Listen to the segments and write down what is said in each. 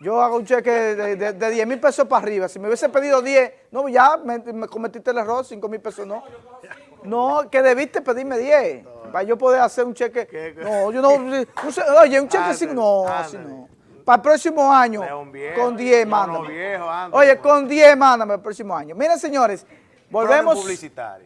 Yo hago un cheque de, de, 10 mil pesos para arriba. Si me hubiese pedido 10, no, ya me, cometiste el error, 5 mil pesos no. No, que debiste pedirme 10. Para yo poder hacer un cheque. No, yo no. oye, un cheque sin. No, así no. Para el próximo año, con 10, mándame. Oye, con 10, mándame el próximo año. Miren, señores, volvemos.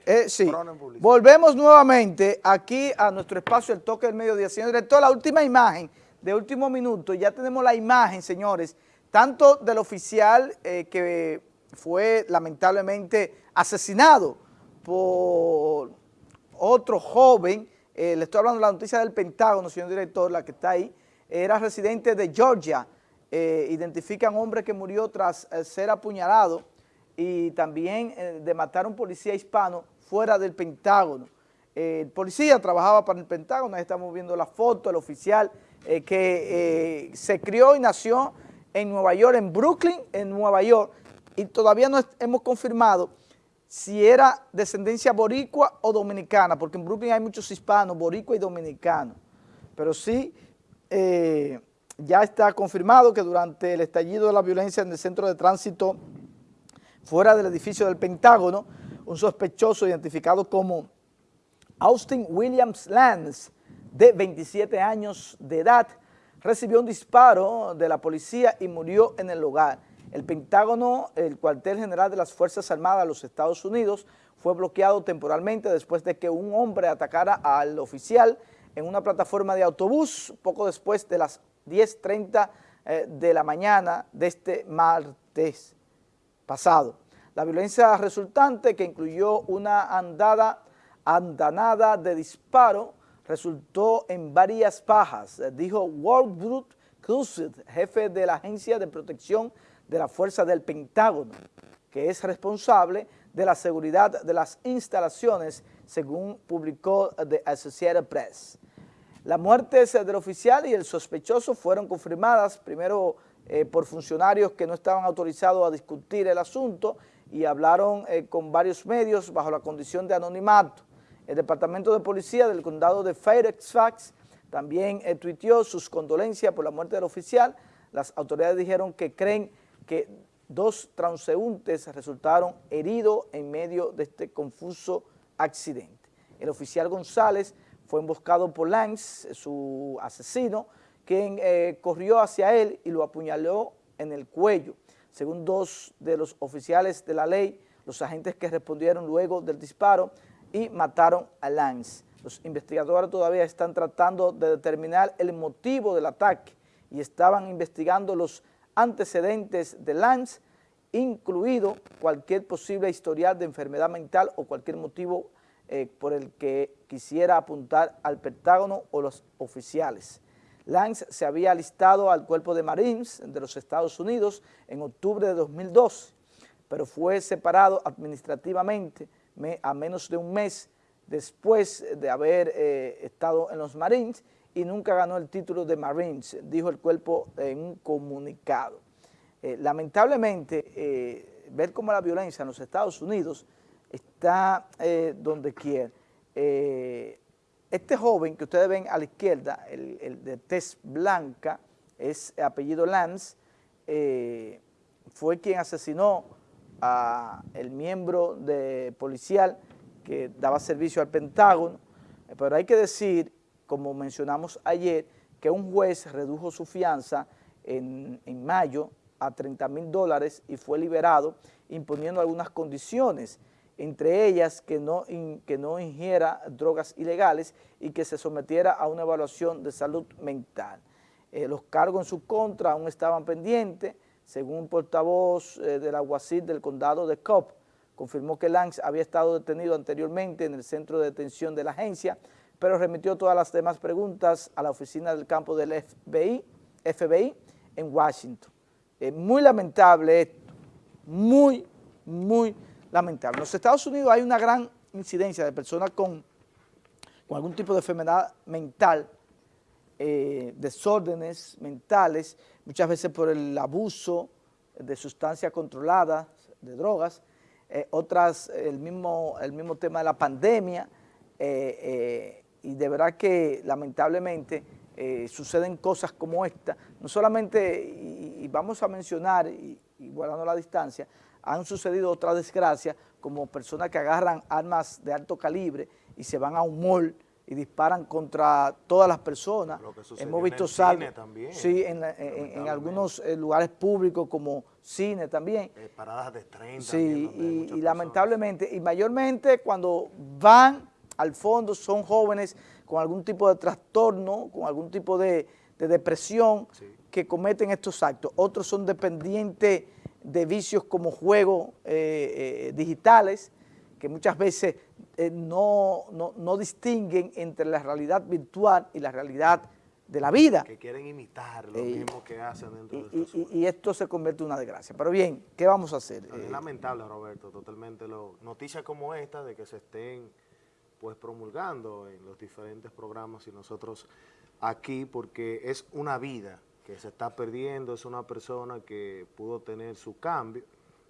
Eh, sí, volvemos nuevamente aquí a nuestro espacio, el toque del mediodía. Señor director, la última imagen de último minuto, ya tenemos la imagen, señores, tanto del oficial eh, que fue lamentablemente asesinado por otro joven, eh, le estoy hablando de la noticia del Pentágono, señor director, la que está ahí, era residente de Georgia, eh, identifican hombre que murió tras ser apuñalado y también de matar a un policía hispano fuera del Pentágono. el policía trabajaba para el Pentágono, ahí estamos viendo la foto, el oficial eh, que eh, se crió y nació en Nueva York, en Brooklyn, en Nueva York, y todavía no hemos confirmado si era descendencia boricua o dominicana, porque en Brooklyn hay muchos hispanos, boricua y dominicanos, pero sí eh, ya está confirmado que durante el estallido de la violencia en el centro de tránsito fuera del edificio del Pentágono, un sospechoso identificado como Austin Williams Lance, de 27 años de edad, recibió un disparo de la policía y murió en el lugar. El Pentágono, el cuartel general de las Fuerzas Armadas de los Estados Unidos, fue bloqueado temporalmente después de que un hombre atacara al oficial en una plataforma de autobús poco después de las 10.30 eh, de la mañana de este martes pasado. La violencia resultante, que incluyó una andada, andanada de disparo, resultó en varias pajas, eh, dijo Ward Cruzet, jefe de la Agencia de Protección de la Fuerza del Pentágono, que es responsable de la seguridad de las instalaciones, según publicó The Associated Press. Las muertes del oficial y el sospechoso fueron confirmadas primero eh, por funcionarios que no estaban autorizados a discutir el asunto y hablaron eh, con varios medios bajo la condición de anonimato. El Departamento de Policía del Condado de Fairfax también eh, tuiteó sus condolencias por la muerte del oficial. Las autoridades dijeron que creen que dos transeúntes resultaron heridos en medio de este confuso accidente. El oficial González fue emboscado por Lance, su asesino, quien eh, corrió hacia él y lo apuñaló en el cuello. Según dos de los oficiales de la ley, los agentes que respondieron luego del disparo y mataron a Lance. Los investigadores todavía están tratando de determinar el motivo del ataque y estaban investigando los antecedentes de Lance, incluido cualquier posible historial de enfermedad mental o cualquier motivo eh, por el que quisiera apuntar al Pentágono o los oficiales. Lance se había alistado al cuerpo de Marines de los Estados Unidos en octubre de 2012, pero fue separado administrativamente a menos de un mes después de haber eh, estado en los Marines y nunca ganó el título de Marines, dijo el cuerpo en un comunicado. Eh, lamentablemente, eh, ver cómo la violencia en los Estados Unidos está donde quiera. este joven que ustedes ven a la izquierda, el, de tez blanca, es apellido Lance, fue quien asesinó a el miembro de policial que daba servicio al Pentágono, pero hay que decir, como mencionamos ayer, que un juez redujo su fianza en, mayo a 30 mil dólares y fue liberado imponiendo algunas condiciones, entre ellas que no, que no ingiera drogas ilegales y que se sometiera a una evaluación de salud mental. Eh, los cargos en su contra aún estaban pendientes, según un portavoz eh, del alguacil del condado de Cobb, confirmó que Lance había estado detenido anteriormente en el centro de detención de la agencia, pero remitió todas las demás preguntas a la oficina del campo del FBI, en Washington. Es muy lamentable esto, muy, muy lamentable. En los Estados Unidos hay una gran incidencia de personas con algún tipo de enfermedad mental, eh, desórdenes mentales, muchas veces por el abuso de sustancias controladas, de drogas, eh, otras el mismo, el mismo tema de la pandemia, eh, y de verdad que lamentablemente suceden cosas como esta, no solamente, y, vamos a mencionar, y, y guardando la distancia, han sucedido otras desgracias, como personas que agarran armas de alto calibre y se van a un mall y disparan contra todas las personas. Hemos visto saltos, sí, en, en, algunos eh, lugares públicos como cine también. Eh, paradas de tren Sí, y, y lamentablemente, y mayormente cuando van al fondo son jóvenes con algún tipo de trastorno, con algún tipo de, de depresión que cometen estos actos. Otros son dependientes de vicios como juegos eh, eh, digitales, que muchas veces eh, no, no, distinguen entre la realidad virtual y la realidad de la vida. Que quieren imitar lo mismo que hacen dentro y, de y, y, esto se convierte en una desgracia. Pero bien, ¿qué vamos a hacer? Es lamentable, Roberto, totalmente. Lo, noticias como esta de que se estén pues promulgando en los diferentes programas y nosotros aquí, porque es una vida que se está perdiendo, es una persona que pudo tener su cambio,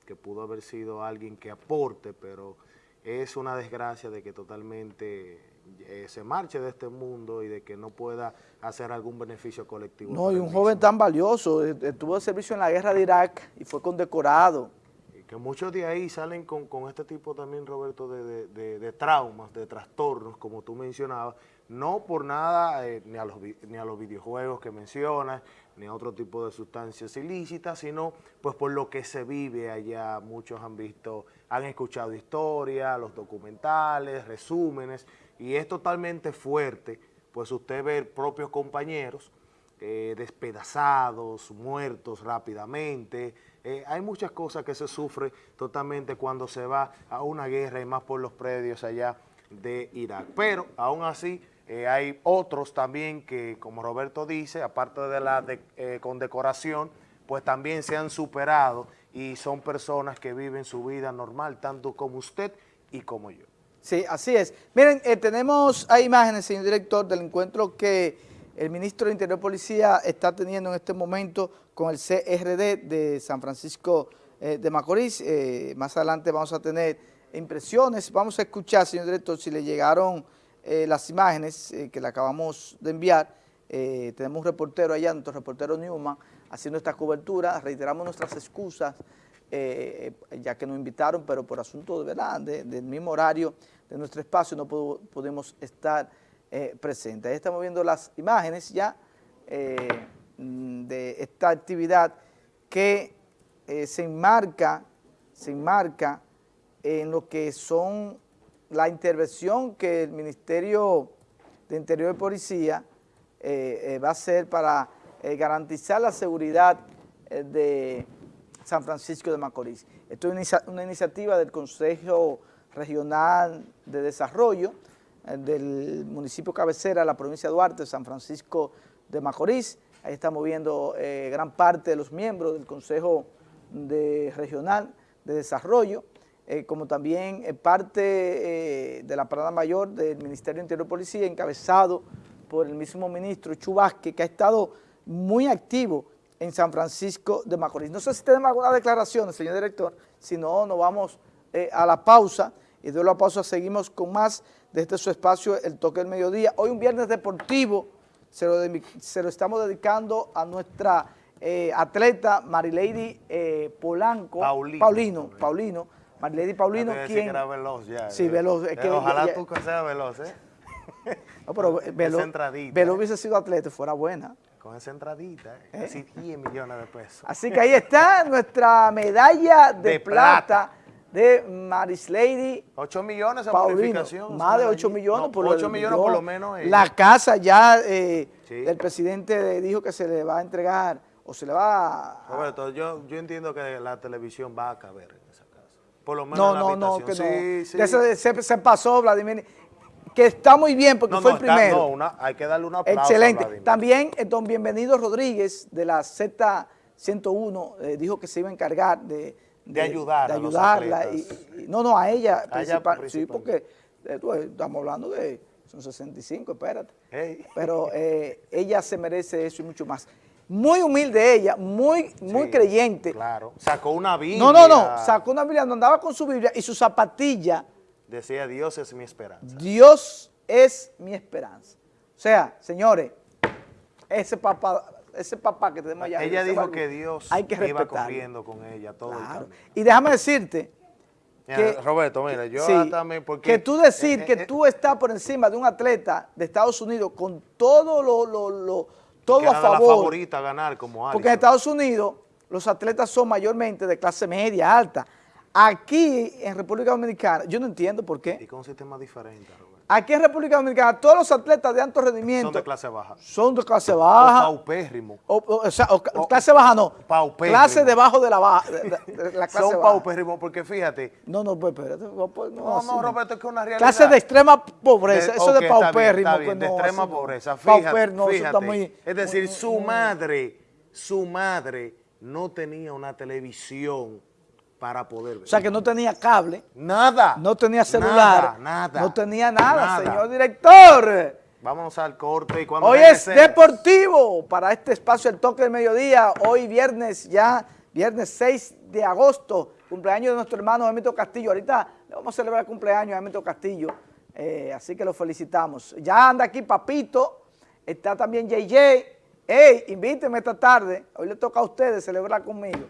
que pudo haber sido alguien que aporte, pero es una desgracia de que totalmente eh, se marche de este mundo y de que no pueda hacer algún beneficio colectivo. No, y un joven tan valioso, eh, estuvo de servicio en la guerra de Irak y fue condecorado. Y que muchos de ahí salen con, este tipo también, Roberto, de, de, traumas, de trastornos, como tú mencionabas, no por nada, eh, ni, a los, ni a los videojuegos que mencionas, ni a otro tipo de sustancias ilícitas, sino pues por lo que se vive allá. Muchos han visto, han escuchado historias, los documentales, resúmenes, y es totalmente fuerte, pues usted ve propios compañeros eh, despedazados, muertos rápidamente, eh, hay muchas cosas que se sufren totalmente cuando se va a una guerra y más por los predios allá de Irak. Pero aún así eh, hay otros también que, como Roberto dice, aparte de la condecoración, pues también se han superado y son personas que viven su vida normal, tanto como usted y como yo. Sí, así es. Miren, eh, tenemos imágenes, señor director, del encuentro que el ministro de Interior Policía está teniendo en este momento con el CRD de San Francisco de Macorís. más adelante vamos a tener impresiones. Vamos a escuchar, señor director, si le llegaron eh, las imágenes eh, que le acabamos de enviar. Eh, tenemos un reportero allá, nuestro reportero Newman, haciendo esta cobertura. Reiteramos nuestras excusas, ya que nos invitaron, pero por asunto de verdad, del mismo horario de nuestro espacio, no podemos estar presentes. Ahí estamos viendo las imágenes ya de esta actividad que se enmarca, se enmarca en lo que son la intervención que el Ministerio de Interior y Policía eh, eh, va a hacer para eh, garantizar la seguridad de San Francisco de Macorís. Esto es una iniciativa del Consejo Regional de Desarrollo del municipio cabecera la provincia de Duarte, San Francisco de Macorís. Ahí estamos viendo gran parte de los miembros del Consejo Regional de Desarrollo. Eh, como también eh, parte eh, de la parada mayor del Ministerio de Interior y Policía, encabezado por el mismo ministro Chubasque, que ha estado muy activo en San Francisco de Macorís. No sé si tenemos alguna declaración, señor director, si no, nos vamos a la pausa y de la pausa seguimos con más de este su espacio, El Toque del Mediodía. Hoy un viernes deportivo, se lo, estamos dedicando a nuestra atleta Marilady Polanco, Paulino, Paulino Paulino, ¿quién? que era veloz ya. Sí, veloz. que, ojalá tú seas veloz, ¿eh? No, pero veloz, veloz ¿eh? hubiese sido atleta, fuera buena. Con esa entradita, ¿eh? ¿Eh? Así 10 millones de pesos. Así que ahí está nuestra medalla de, plata, de Maris Lady. 8 millones en bonificación. Más de 8 millones. por 8 millones por lo menos. La casa ya, eh, el presidente dijo que se le va a entregar o se le va a... Roberto, yo, yo entiendo que la televisión va a caber por lo menos no, no, no, que sí, Sí. se, pasó, Vladimir. Que está muy bien porque fue el primero. no, hay que darle una aplauso Excelente. También eh, don Bienvenido Rodríguez de la Z101 eh, dijo que se iba a encargar de, de, ayudar de ayudarla. Y, no, no, a ella, sí, porque eh, estamos hablando de, son 65, espérate. Pero ella se merece eso y mucho más muy humilde ella, muy, muy creyente. Claro, sacó una Biblia. No, no, no, sacó una Biblia, andaba con su Biblia y su zapatilla. Decía, Dios es mi esperanza. Dios es mi esperanza. O sea, señores, ese papá ese papá que tenemos allá. Ella dijo que Dios hay que iba corriendo con ella todo el Claro. camino. Y déjame decirte Mira, que, Roberto, mira, yo sí, también, porque... que tú decir eh, que eh, tú estás por encima de un atleta de Estados Unidos con todo lo, lo, lo- todo a de la favor, favorita a ganar como porque en. Estados Unidos los atletas son mayormente de clase media, alta. Aquí en República Dominicana, yo no entiendo por Y qué. con un sistema diferente, Roberto. Aquí en República Dominicana todos los atletas de alto rendimiento Son de clase baja. son de clase O baja. paupérrimo. O, o- o sea, clase baja no. paupérrimo. Clase debajo de la, baja, de, de- de la clase Son paupérrimos porque fíjate, No, no, pues espérate. No, pues, no, No, así no, Roberto, es que es una realidad. Clase de extrema pobreza, eso ok, de está bien, paupérrimo. está bien, de no, extrema así pobreza. Fíjate, Pauper, no, eso está muy- es decir, muy- su madre, su madre no tenía una televisión para poder ver. O sea, que no tenía cable, nada. no tenía celular, Nada, nada. no tenía nada, nada. señor director. Vámonos al corte y cuando Hoy es deportivo para este espacio El Toque del Mediodía. Hoy viernes ya, viernes 6 de agosto, cumpleaños de nuestro hermano Emito Castillo. Ahorita le vamos a celebrar el cumpleaños a Emito Castillo, eh, así que lo felicitamos. Ya anda aquí Papito, está también JJ. Ey, invíteme esta tarde, hoy le toca a ustedes celebrar conmigo.